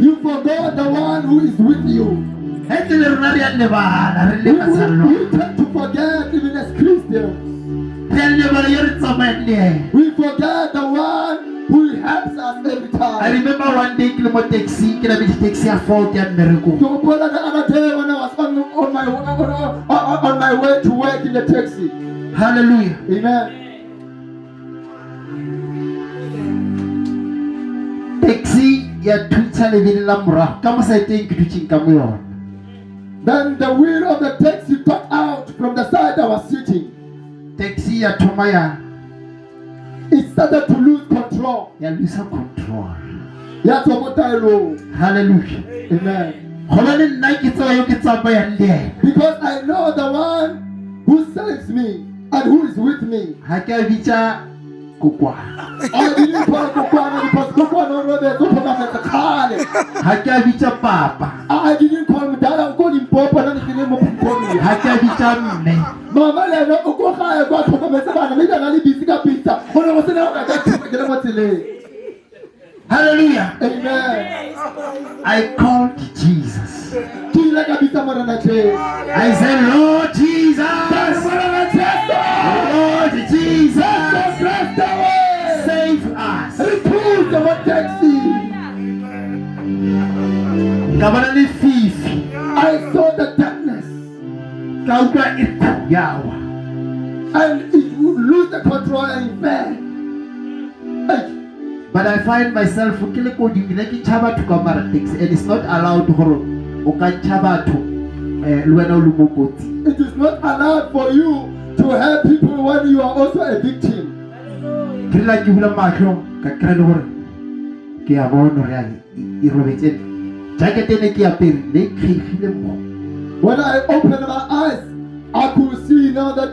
You forgot the one who is with you. we, we tend to forget, even as Christians. We forget the one who helps us every time. I remember one day le mo taxing ke nametse taxi ya mmerekong So, brother, the other day when I was on, on, my, on, on, my way to work in the taxi. halleluja Amen. taxi ya thuntša lebele la morago ka mosaeteng ke dutšeng ka mo yona Then the wheel of the taxi got out from the side I was sitting. taxi ya thoma ya It started to lose control. ya lose control That's what I know. halleluja Amen. gona le nna ke tseba yo ke tsamayang le ena Because I know the one who saves me and who is with me. ga ke a bitša kukwana adini para kukwana ni pas kukwana robe kupona kakale hacha vicha papa adini kwa mdara uko ni mpopa na nikini mpomponi hacha vicha mme mama le no uko kaya kwa kwa mesabana mimi ngali bisika pizza ona wasena wakati kile matele Hallelujah. Amen. I called Jesus. I said, Lord Jesus. Lord Jesus. Taxi ka bona le fifi. I saw the darkness. Kauka and it would lose the control and fail fell but i find myself kile ko ke chaba batho kamara taxi and it's not allowed gore o ka chaba batho eh o le mo kotsing it is not allowed for you to help people when you are also a victim. Ke bula ka le gore ke a bona gore yang e robetse. Ke when I opened my eyes I could see now that